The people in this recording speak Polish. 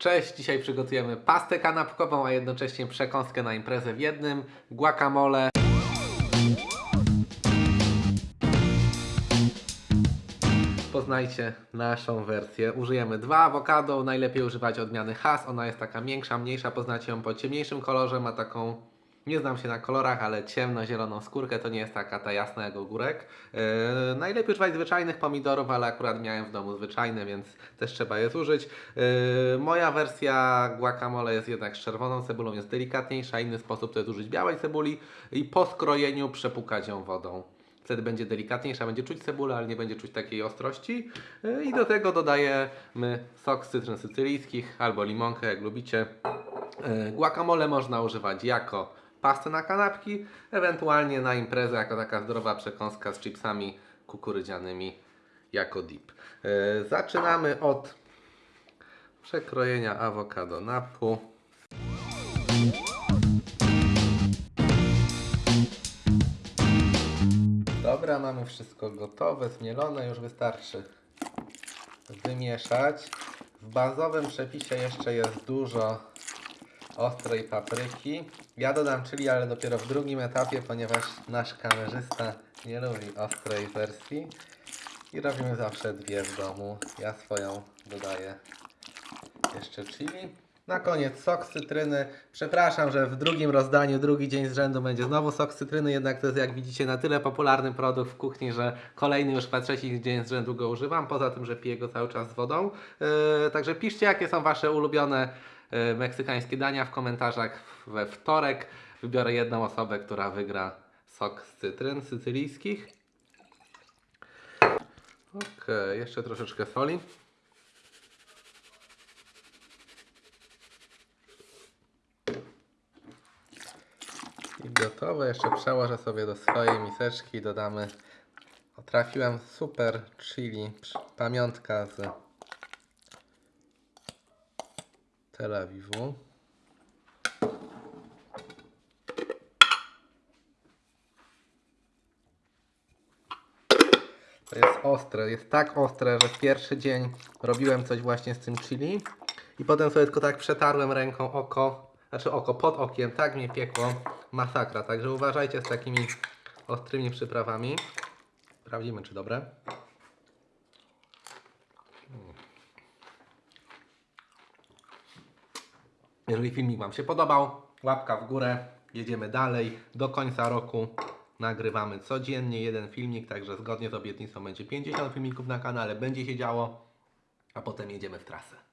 Cześć, dzisiaj przygotujemy pastę kanapkową, a jednocześnie przekąskę na imprezę w jednym, guacamole. Poznajcie naszą wersję. Użyjemy dwa awokado, najlepiej używać odmiany Hass. Ona jest taka większa, mniejsza, poznacie ją po ciemniejszym kolorze, ma taką, nie znam się na kolorach, ale ciemno-zieloną skórkę, to nie jest taka ta jasna jak ogórek. Yy, najlepiej używać zwyczajnych pomidorów, ale akurat miałem w domu zwyczajne, więc też trzeba je zużyć. Yy, moja wersja guacamole jest jednak z czerwoną cebulą, jest delikatniejsza, inny sposób to jest użyć białej cebuli i po skrojeniu przepukać ją wodą. Wtedy będzie delikatniejsza, będzie czuć cebulę, ale nie będzie czuć takiej ostrości. Yy, I do tego dodajemy sok z cytryn sycylijskich albo limonkę, jak lubicie. Yy, Guacamole można używać jako pastę na kanapki, ewentualnie na imprezę jako taka zdrowa przekąska z chipsami kukurydzianymi jako dip. Yy, Zaczynamy od przekrojenia awokado na pół. Dobra, mamy wszystko gotowe, zmielone, już wystarczy wymieszać. W bazowym przepisie jeszcze jest dużo ostrej papryki. Ja dodam chili, ale dopiero w drugim etapie, ponieważ nasz kamerzysta nie lubi ostrej wersji. I robimy zawsze dwie w domu. Ja swoją dodaję jeszcze chili. Na koniec sok cytryny. Przepraszam, że w drugim rozdaniu, drugi dzień z rzędu będzie znowu sok cytryny, jednak to jest jak widzicie na tyle popularny produkt w kuchni, że kolejny już chyba trzeci dzień z rzędu go używam, poza tym, że piję go cały czas z wodą. Yy, także piszcie jakie są Wasze ulubione meksykańskie dania w komentarzach we wtorek. Wybiorę jedną osobę, która wygra sok z cytryn sycylijskich. Okej, jeszcze troszeczkę soli. I gotowe. Jeszcze przełożę sobie do swojej miseczki i dodamy. Trafiłem super chili. Pamiątka z Tel. To jest ostre, jest tak ostre, że pierwszy dzień robiłem coś właśnie z tym chili i potem sobie tylko tak przetarłem ręką oko, znaczy oko pod okiem, tak mnie piekło, masakra, także uważajcie z takimi ostrymi przyprawami. Sprawdzimy czy dobre. Jeżeli filmik Wam się podobał, łapka w górę, jedziemy dalej. Do końca roku nagrywamy codziennie jeden filmik, także zgodnie z obietnicą będzie 50 filmików na kanale, będzie się działo, a potem jedziemy w trasę.